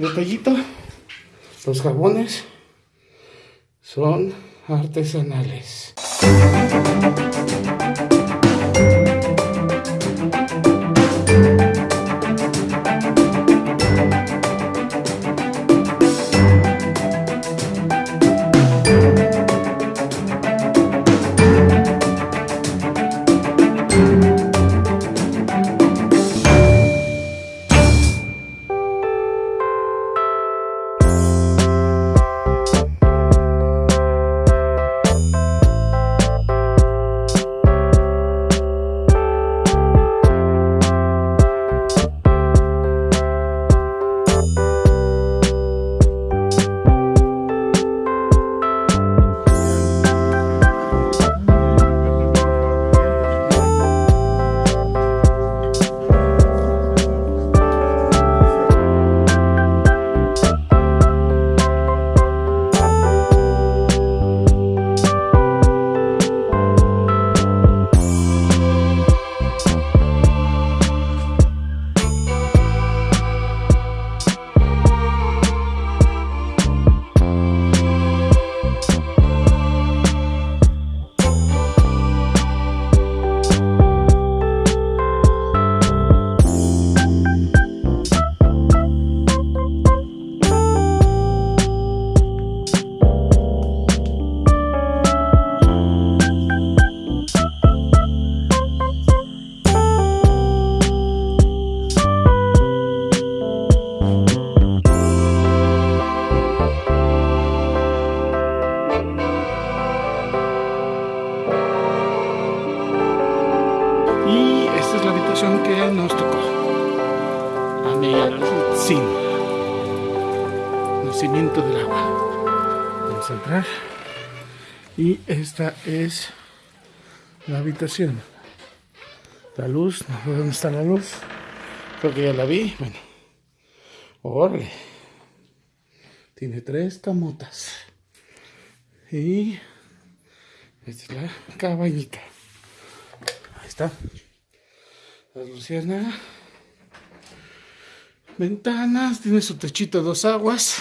detallito, los jabones son artesanales. La habitación que nos tocó. A sin nacimiento del agua. Vamos a entrar. Y esta es la habitación. La luz, no sé dónde está la luz. Creo que ya la vi. Bueno. Órale. Tiene tres camotas. Y esta es la cabañita. Ahí está. La luciana. Ventanas. Tiene su techito de dos aguas.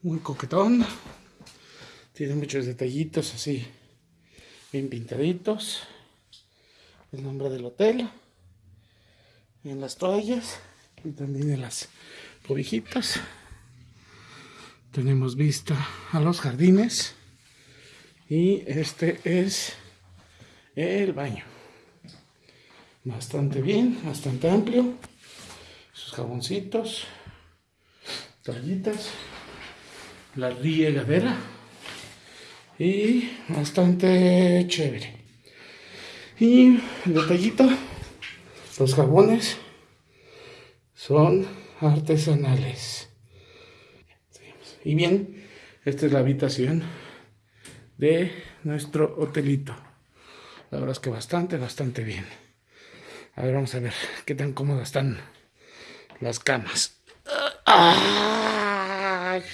Muy coquetón. Tiene muchos detallitos así. Bien pintaditos. El nombre del hotel. En las toallas. Y también en las cobijitas. Tenemos vista a los jardines. Y este es el baño. Bastante bien, bastante amplio. Sus jaboncitos, toallitas, la riegadera y bastante chévere. Y el detallito, los jabones son artesanales. Y bien, esta es la habitación de nuestro hotelito. La verdad es que bastante, bastante bien. A ver, vamos a ver qué tan cómodas están las camas. ¡Ay!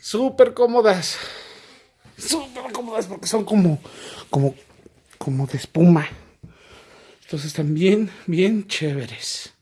Súper cómodas. Súper cómodas porque son como, como, como de espuma. Entonces están bien, bien chéveres.